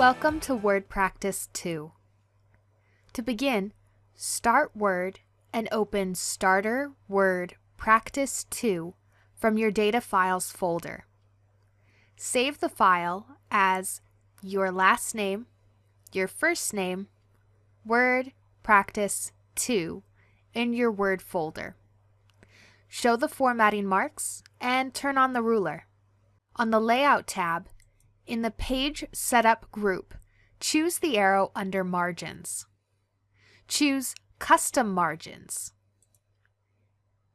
Welcome to Word Practice 2. To begin, start Word and open Starter Word Practice 2 from your Data Files folder. Save the file as your last name, your first name, Word Practice 2 in your Word folder. Show the formatting marks and turn on the ruler. On the Layout tab, in the Page Setup group, choose the arrow under Margins. Choose Custom Margins.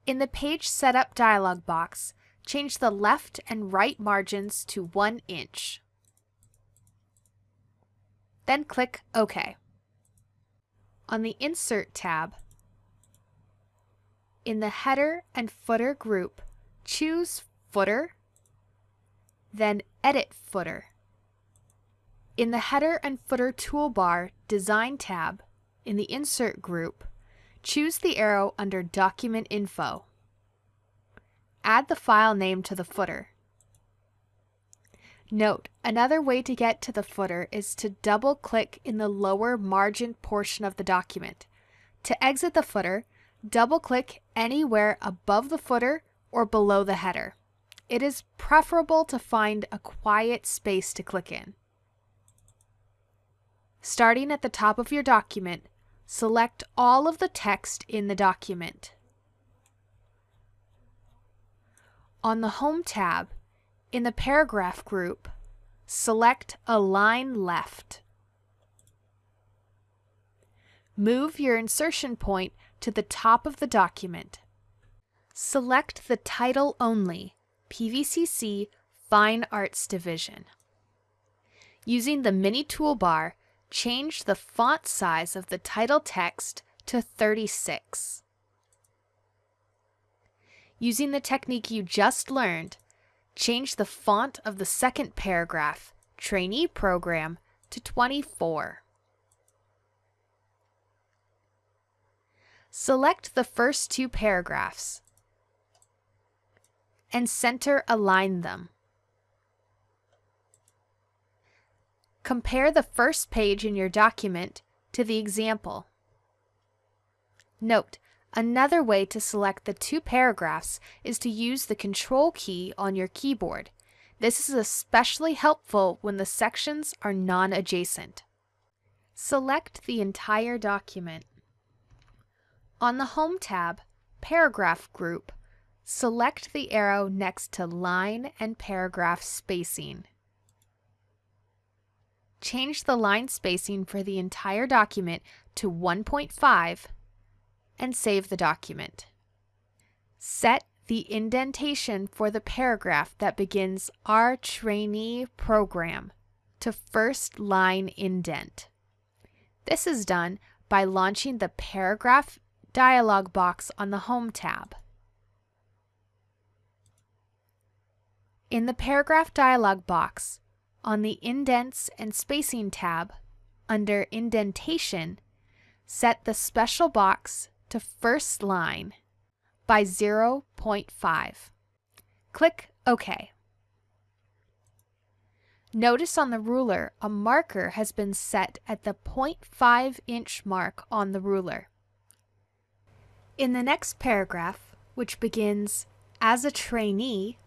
In the Page Setup dialog box, change the left and right margins to 1 inch. Then click OK. On the Insert tab, in the Header and Footer group, choose Footer, then Edit Footer. In the Header and Footer toolbar Design tab, in the Insert group, choose the arrow under Document Info. Add the file name to the footer. Note, another way to get to the footer is to double-click in the lower margin portion of the document. To exit the footer, double-click anywhere above the footer or below the header. It is preferable to find a quiet space to click in. Starting at the top of your document, select all of the text in the document. On the Home tab, in the Paragraph group, select Align Left. Move your insertion point to the top of the document. Select the Title Only PVCC Fine Arts Division. Using the Mini toolbar, change the font size of the title text to 36. Using the technique you just learned, change the font of the second paragraph, Trainee Program, to 24. Select the first two paragraphs and center align them. Compare the first page in your document to the example. Note, Another way to select the two paragraphs is to use the Control key on your keyboard. This is especially helpful when the sections are non-adjacent. Select the entire document. On the Home tab, Paragraph Group, select the arrow next to Line and Paragraph Spacing. Change the line spacing for the entire document to 1.5 and save the document. Set the indentation for the paragraph that begins Our Trainee Program to first line indent. This is done by launching the Paragraph dialog box on the Home tab. In the Paragraph dialog box, on the Indents and Spacing tab, under Indentation, set the special box to first line by 0.5. Click OK. Notice on the ruler a marker has been set at the 0.5 inch mark on the ruler. In the next paragraph, which begins, As a trainee,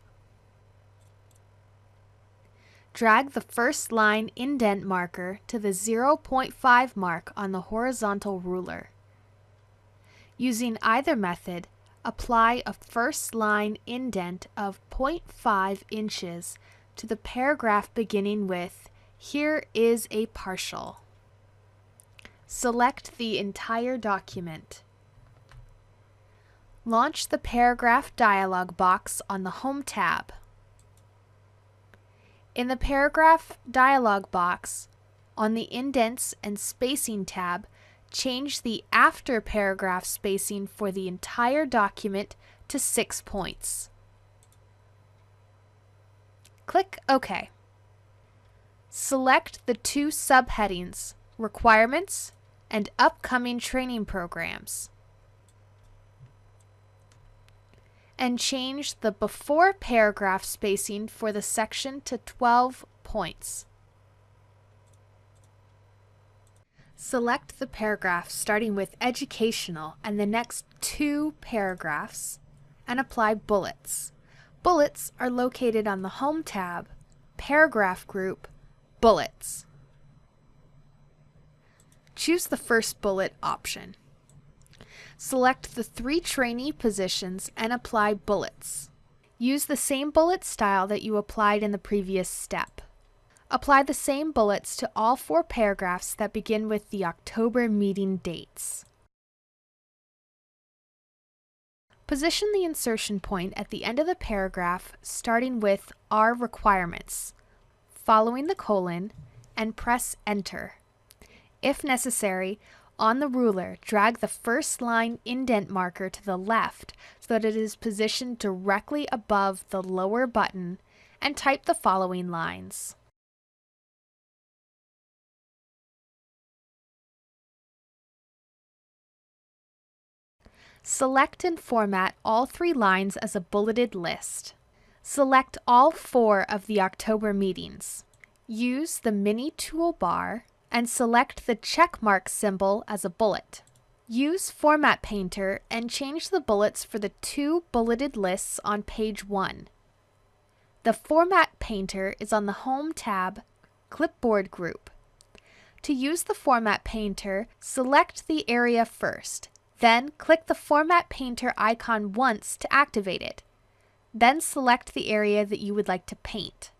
drag the first line indent marker to the 0.5 mark on the horizontal ruler. Using either method, apply a first line indent of 0.5 inches to the paragraph beginning with Here is a partial. Select the entire document. Launch the paragraph dialog box on the Home tab. In the paragraph dialog box, on the Indents and Spacing tab, change the after paragraph spacing for the entire document to 6 points. Click OK. Select the two subheadings, Requirements and Upcoming Training Programs. And change the before paragraph spacing for the section to 12 points. Select the paragraph starting with educational and the next two paragraphs and apply bullets. Bullets are located on the Home tab, Paragraph group, Bullets. Choose the first bullet option. Select the three trainee positions and apply bullets. Use the same bullet style that you applied in the previous step. Apply the same bullets to all four paragraphs that begin with the October meeting dates. Position the insertion point at the end of the paragraph starting with Our requirements, following the colon, and press Enter. If necessary, on the ruler, drag the first line indent marker to the left so that it is positioned directly above the lower button and type the following lines. Select and format all three lines as a bulleted list. Select all four of the October meetings. Use the mini toolbar and select the check mark symbol as a bullet. Use Format Painter and change the bullets for the two bulleted lists on page 1. The Format Painter is on the Home tab, Clipboard group. To use the Format Painter, select the area first then click the Format Painter icon once to activate it. Then select the area that you would like to paint.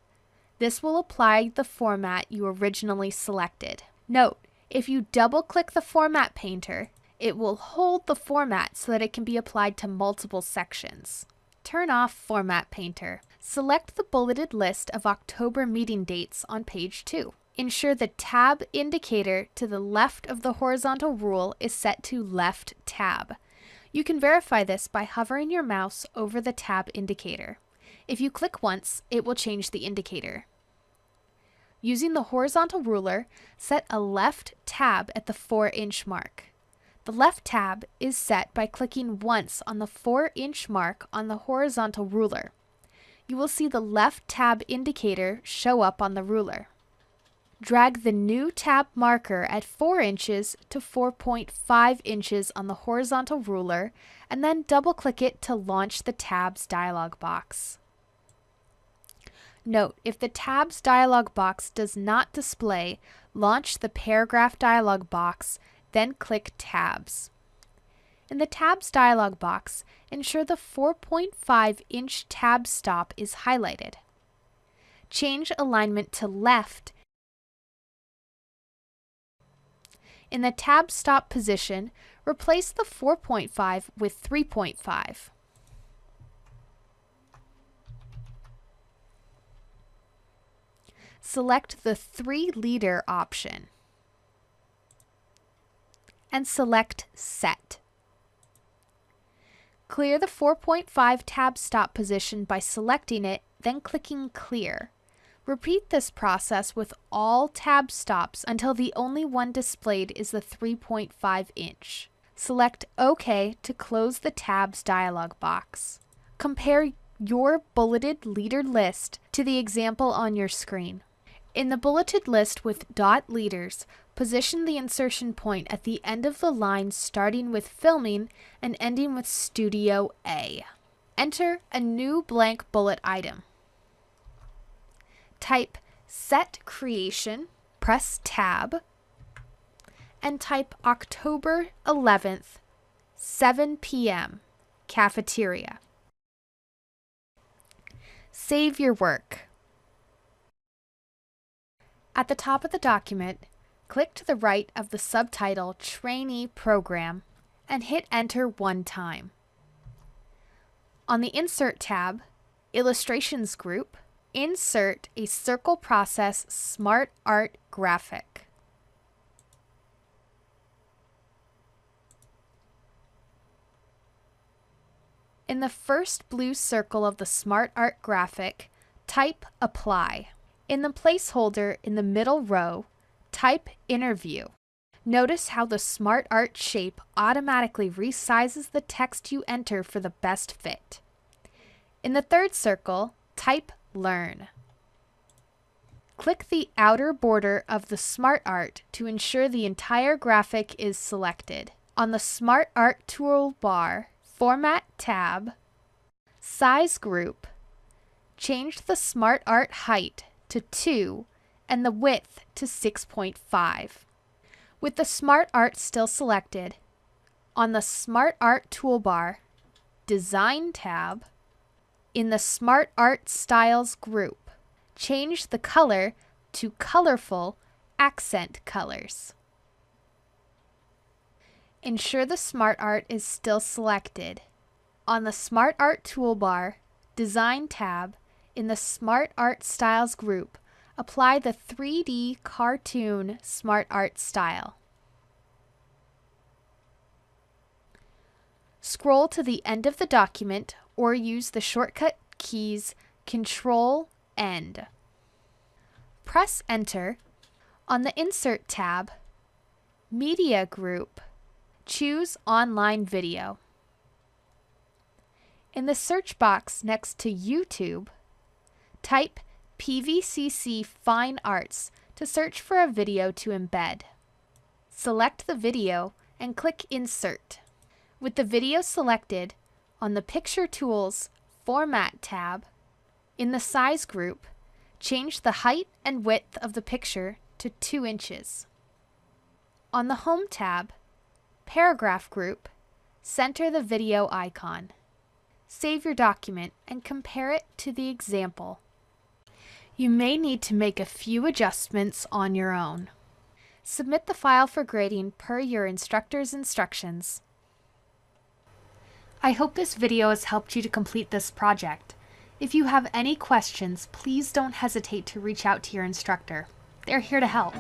This will apply the format you originally selected. Note, if you double-click the Format Painter, it will hold the format so that it can be applied to multiple sections. Turn off Format Painter. Select the bulleted list of October meeting dates on page 2 ensure the tab indicator to the left of the horizontal rule is set to left tab. You can verify this by hovering your mouse over the tab indicator. If you click once, it will change the indicator. Using the horizontal ruler, set a left tab at the 4-inch mark. The left tab is set by clicking once on the 4-inch mark on the horizontal ruler. You will see the left tab indicator show up on the ruler. Drag the new tab marker at 4 inches to 4.5 inches on the horizontal ruler and then double-click it to launch the Tabs dialog box. Note, if the Tabs dialog box does not display, launch the Paragraph dialog box, then click Tabs. In the Tabs dialog box, ensure the 4.5 inch tab stop is highlighted. Change alignment to left In the tab stop position, replace the 4.5 with 3.5. Select the 3 leader option and select Set. Clear the 4.5 tab stop position by selecting it, then clicking Clear. Repeat this process with all tab stops until the only one displayed is the 3.5 inch. Select OK to close the tabs dialog box. Compare your bulleted leader list to the example on your screen. In the bulleted list with dot leaders, position the insertion point at the end of the line starting with filming and ending with Studio A. Enter a new blank bullet item type set creation, press tab, and type October 11th, 7 p.m., cafeteria. Save your work. At the top of the document, click to the right of the subtitle Trainee Program and hit Enter one time. On the Insert tab, Illustrations group, Insert a Circle Process Smart Art graphic. In the first blue circle of the Smart Art graphic, type Apply. In the placeholder in the middle row, type Interview. Notice how the Smart Art shape automatically resizes the text you enter for the best fit. In the third circle, type learn. Click the outer border of the SmartArt to ensure the entire graphic is selected. On the SmartArt toolbar, Format tab, Size group, change the SmartArt height to 2 and the width to 6.5. With the Smart Art still selected, on the Smart Art toolbar, Design tab, in the Smart Art Styles group, change the color to colorful accent colors. Ensure the Smart Art is still selected. On the Smart Art toolbar, Design tab, in the Smart Art Styles group, apply the 3D cartoon Smart Art style. Scroll to the end of the document or use the shortcut keys Control End. Press Enter. On the Insert tab, Media Group, choose Online Video. In the search box next to YouTube, type PVCC Fine Arts to search for a video to embed. Select the video and click Insert. With the video selected, on the Picture Tools Format tab, in the Size group, change the height and width of the picture to 2 inches. On the Home tab, Paragraph group, center the video icon. Save your document and compare it to the example. You may need to make a few adjustments on your own. Submit the file for grading per your instructor's instructions. I hope this video has helped you to complete this project. If you have any questions, please don't hesitate to reach out to your instructor. They're here to help.